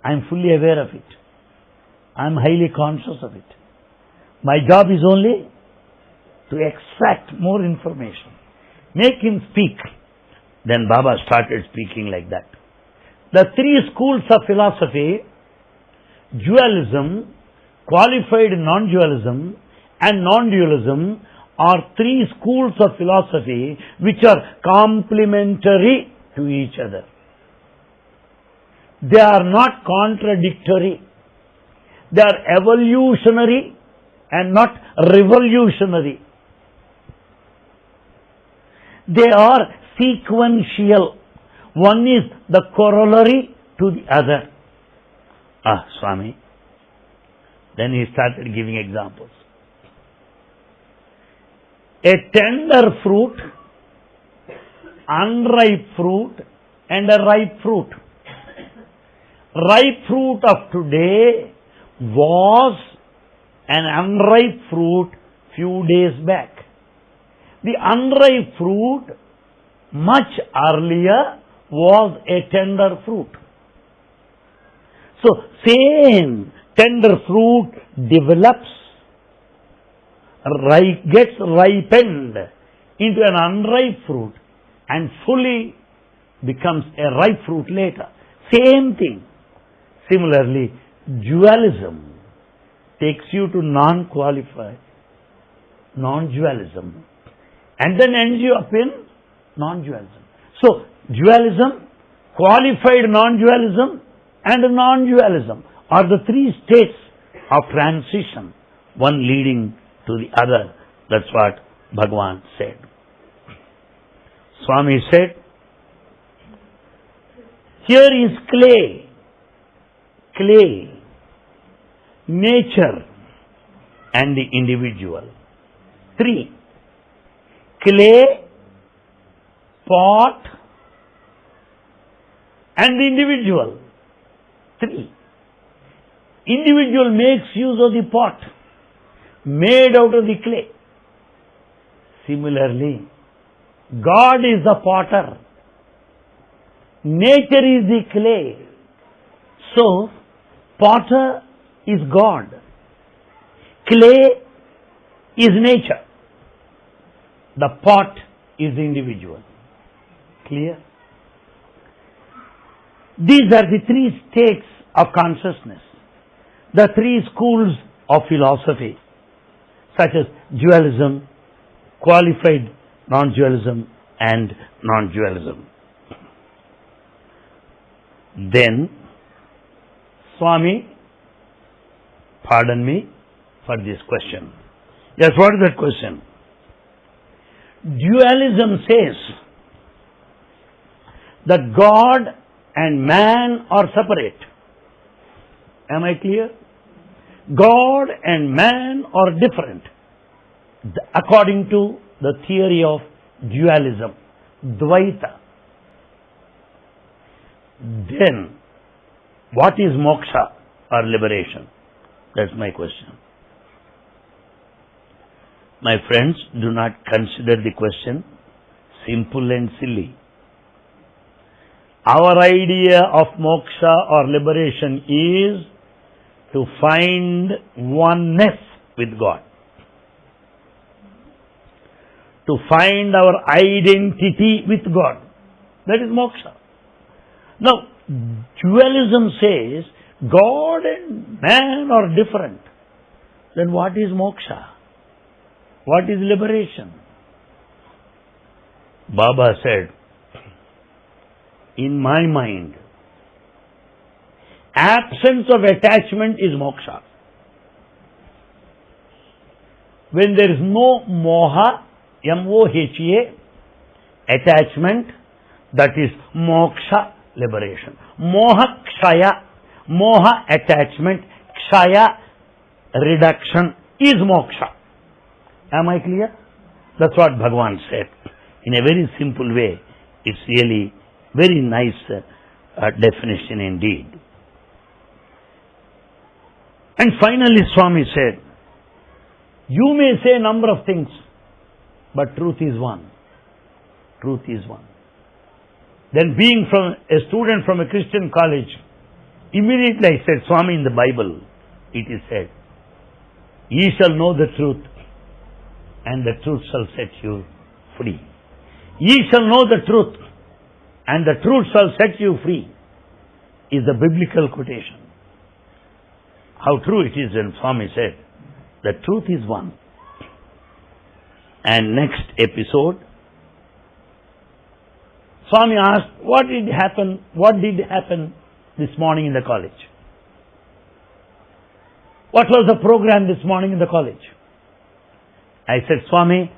I am fully aware of it. I am highly conscious of it. My job is only to extract more information. Make him speak. Then Baba started speaking like that. The three schools of philosophy, dualism, qualified non-dualism and non-dualism are three schools of philosophy which are complementary to each other. they are not contradictory. They are evolutionary and not revolutionary. They are sequential. One is the corollary to the other. Ah, Swami. Then he started giving examples. A tender fruit, unripe fruit, and a ripe fruit. Ripe fruit of today was an unripe fruit few days back. The unripe fruit much earlier was a tender fruit. So same tender fruit develops, gets ripened into an unripe fruit and fully becomes a ripe fruit later. Same thing. Similarly, dualism takes you to non-qualified, non-dualism, and then ends you up in non-dualism. So, dualism, qualified non-dualism, and non-dualism are the three states of transition, one leading to the other. That's what Bhagavan said. Swami said, here is clay, clay, nature and the individual. Three, clay, pot and the individual. Three, individual makes use of the pot made out of the clay. Similarly, God is the potter. Nature is the clay. So, potter is God. Clay is nature. The pot is individual. Clear? These are the three states of consciousness, the three schools of philosophy, such as dualism, qualified non-dualism, and non-dualism. Then, Swami Pardon me for this question. Yes, what is that question? Dualism says that God and man are separate. Am I clear? God and man are different according to the theory of dualism, Dvaita. Then, what is moksha or liberation? That's my question. My friends, do not consider the question simple and silly. Our idea of moksha or liberation is to find oneness with God. To find our identity with God. That is moksha. Now, dualism says God and man are different. Then what is moksha? What is liberation? Baba said, in my mind, absence of attachment is moksha. When there is no moha, M-O-H-A, attachment, that is moksha, liberation. Moha kshaya, Moha attachment, kshaya reduction is moksha. Am I clear? That's what Bhagavan said. In a very simple way, it's really very nice uh, definition indeed. And finally Swami said, you may say a number of things, but truth is one. Truth is one. Then being from a student from a Christian college, Immediately I said, Swami, in the Bible, it is said, Ye shall know the truth, and the truth shall set you free. Ye shall know the truth, and the truth shall set you free, is the biblical quotation. How true it is when Swami said, the truth is one. And next episode, Swami asked, what did happen? What did happen this morning in the college? What was the program this morning in the college? I said, Swami,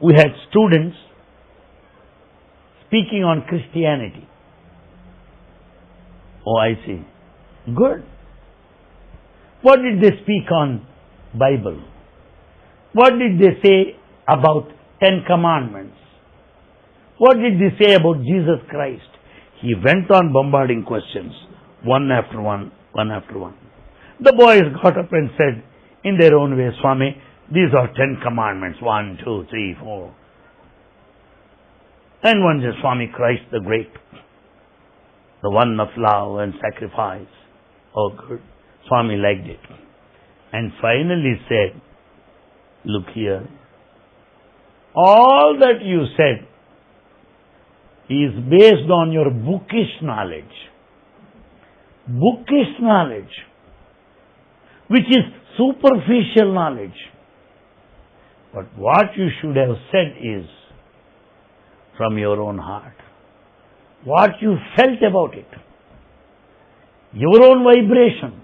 we had students speaking on Christianity. Oh, I see. Good. What did they speak on Bible? What did they say about Ten Commandments? What did they say about Jesus Christ? He went on bombarding questions, one after one, one after one. The boys got up and said, in their own way, Swami, these are Ten Commandments, one, two, three, four. And one says, Swami Christ the Great, the one of love and sacrifice. Oh, good. Swami liked it. And finally said, Look here. All that you said is based on your bookish knowledge. Bookish knowledge, which is superficial knowledge. But what you should have said is from your own heart. What you felt about it. Your own vibration.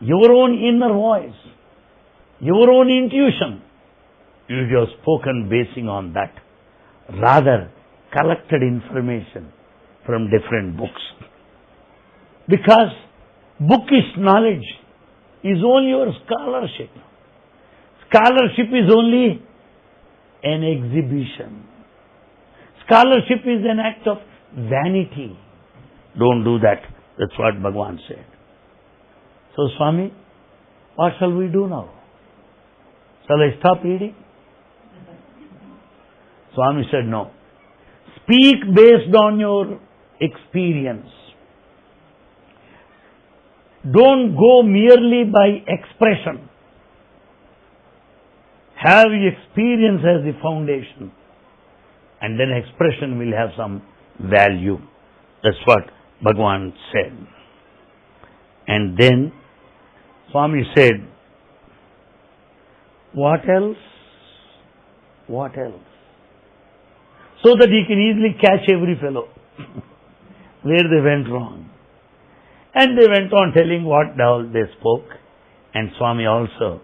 Your own inner voice. Your own intuition. You have spoken basing on that. Rather, collected information from different books. Because bookish knowledge is only your scholarship. Scholarship is only an exhibition. Scholarship is an act of vanity. Don't do that. That's what Bhagavan said. So, Swami, what shall we do now? Shall I stop reading? Swami said, no. Speak based on your experience. Don't go merely by expression. Have experience as the foundation. And then expression will have some value. That's what Bhagavan said. And then Swami said, What else? What else? So that he can easily catch every fellow (laughs) where they went wrong. And they went on telling what they spoke, and Swami also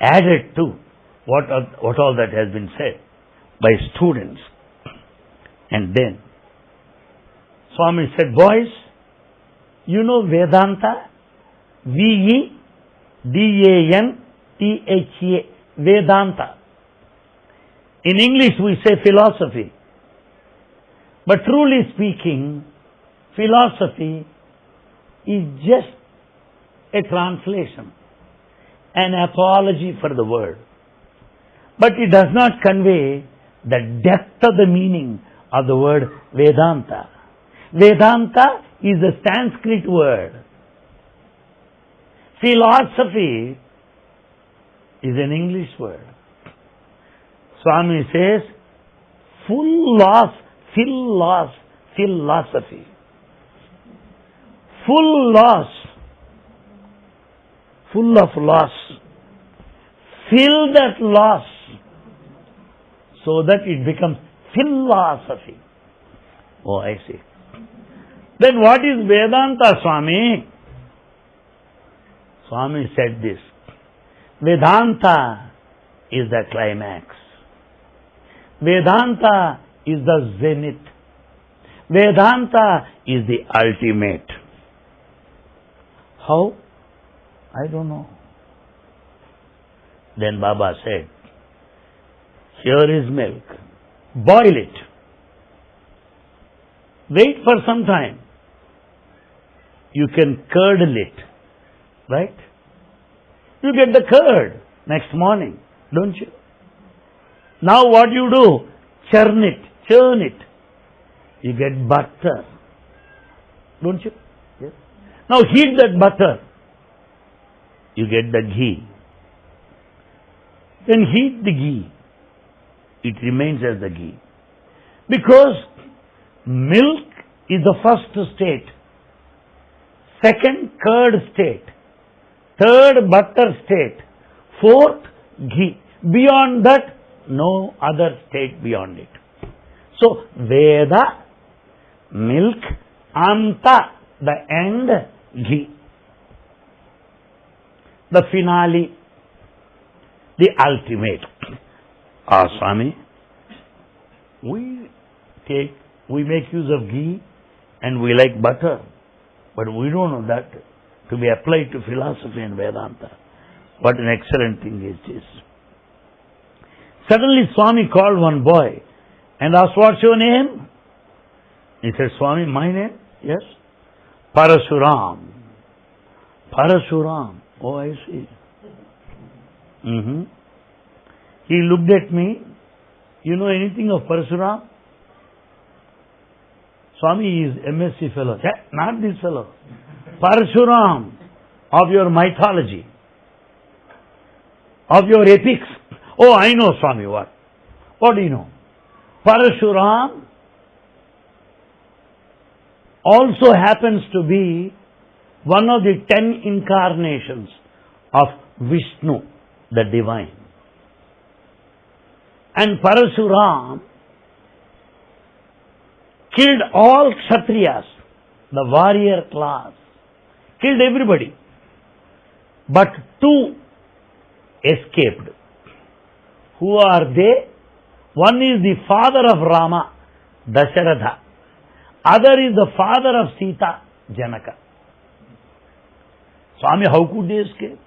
added to what, what all that has been said by students. And then Swami said, Boys, you know Vedanta? V E D A N T H A. Vedanta. In English we say philosophy. But truly speaking, philosophy is just a translation, an apology for the word. But it does not convey the depth of the meaning of the word Vedanta. Vedanta is a Sanskrit word. Philosophy is an English word. Swami says, full loss, full loss, philosophy. Full loss, full of loss. Fill that loss so that it becomes philosophy. Oh, I see. Then what is Vedanta, Swami? Swami said this. Vedanta is the climax. Vedanta is the zenith. Vedanta is the ultimate. How? I don't know. Then Baba said, here is milk. Boil it. Wait for some time. You can curdle it. Right? You get the curd next morning, don't you? Now what you do? Churn it, churn it. You get butter. Don't you? Yes. Now heat that butter. You get the ghee. Then heat the ghee. It remains as the ghee. Because milk is the first state. Second, curd state. Third, butter state. Fourth, ghee. Beyond that, no other state beyond it. So, Veda, milk, Anta, the end, ghee. The finale, the ultimate. Ah, Swami, we take, we make use of ghee and we like butter, but we don't know that to be applied to philosophy and Vedanta. What an excellent thing is this. Suddenly Swami called one boy and asked, What's your name? He said, Swami, my name? Yes. Parasuram. Parasuram. Oh, I see. Mm-hmm. He looked at me. You know anything of Parasuram? Swami is MSc fellow. Yeah, not this fellow. Parasuram of your mythology, of your epics. Oh, I know Swami what. What do you know? Parashuram also happens to be one of the ten incarnations of Vishnu, the divine. And Parashuram killed all Kshatriyas, the warrior class, killed everybody. But two escaped. Who are they? One is the father of Rama, Dasharatha. Other is the father of Sita, Janaka. Swami, how could they escape?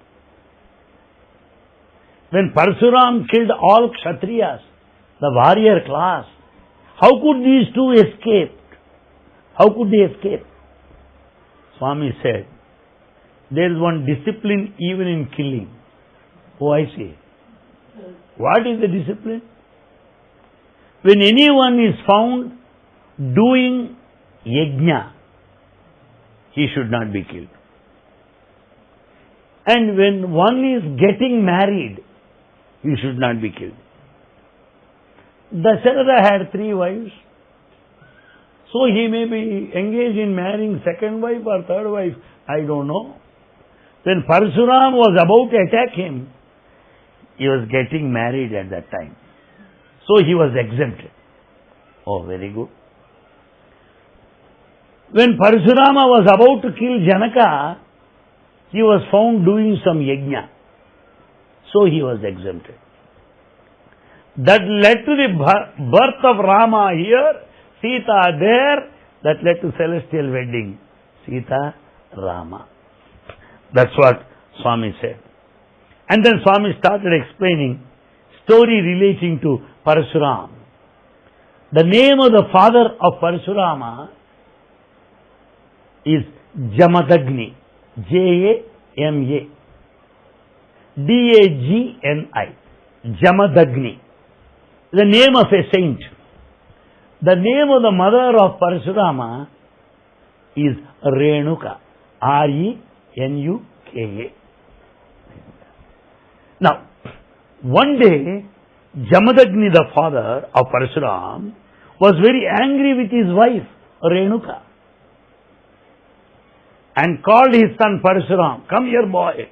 When Parsuram killed all Kshatriyas, the warrior class, how could these two escape? How could they escape? Swami said, there is one discipline even in killing. Oh, I see. What is the discipline? When anyone is found doing yajna, he should not be killed. And when one is getting married, he should not be killed. Dasharatha had three wives. So he may be engaged in marrying second wife or third wife. I don't know. When Parsuram was about to attack him, he was getting married at that time. So he was exempted. Oh, very good. When Parashurama was about to kill Janaka, he was found doing some yajna. So he was exempted. That led to the birth of Rama here, Sita there, that led to celestial wedding. Sita, Rama. That's what Swami said. And then Swami started explaining story relating to Parasuram. The name of the father of Parasurama is Jamadagni. J-A-M-A. D-A-G-N-I. Jamadagni. The name of a saint. The name of the mother of Parasurama is Renuka. R-E-N-U-K-A. Now, one day, Jamadagni, the father of Parasuram, was very angry with his wife, Renuka, and called his son Parasuram, Come here, boy.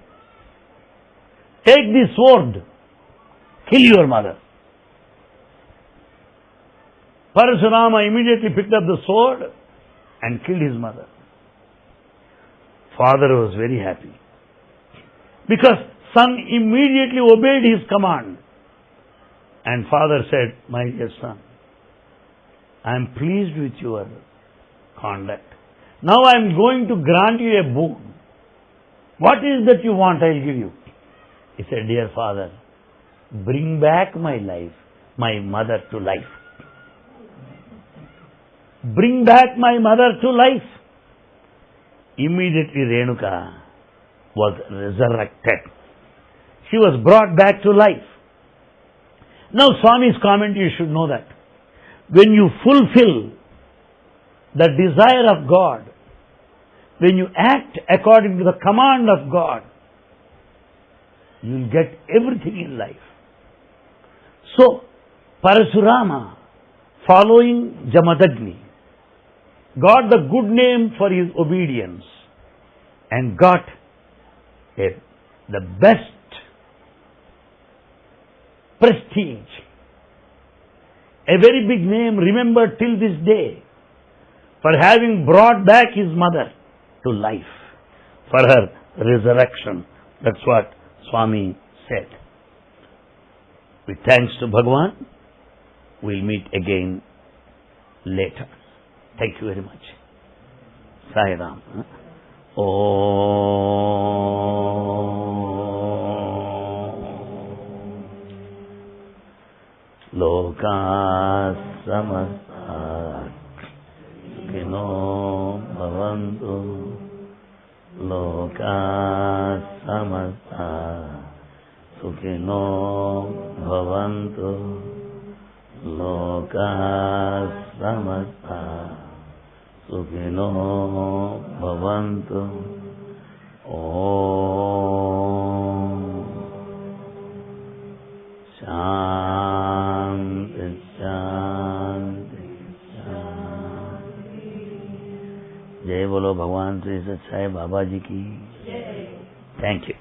Take this sword. Kill your mother. Parasurama immediately picked up the sword and killed his mother. Father was very happy. Because son immediately obeyed his command. And father said, My dear son, I am pleased with your conduct. Now I am going to grant you a boon. What is that you want? I will give you. He said, Dear father, bring back my life, my mother to life. Bring back my mother to life. Immediately Renuka was resurrected she was brought back to life. Now, Swami's comment, you should know that. When you fulfill the desire of God, when you act according to the command of God, you will get everything in life. So, Parasurama, following Jamadagni, got the good name for his obedience and got a, the best prestige, a very big name remembered till this day. for having brought back his mother to life, for her resurrection. That's what Swami said. With thanks to Bhagwan, we'll meet again later. Thank you very much. Sai Ram. लोका समस्ता लोका समस्ता सुखिनो भवन्तु। लोका समस्ता सुखिनो भवन्तु। ॐ शान्ति शान्ति शान्ति। जय बोलो भगवान श्री सच्चाई बाबा जी की। Thank you.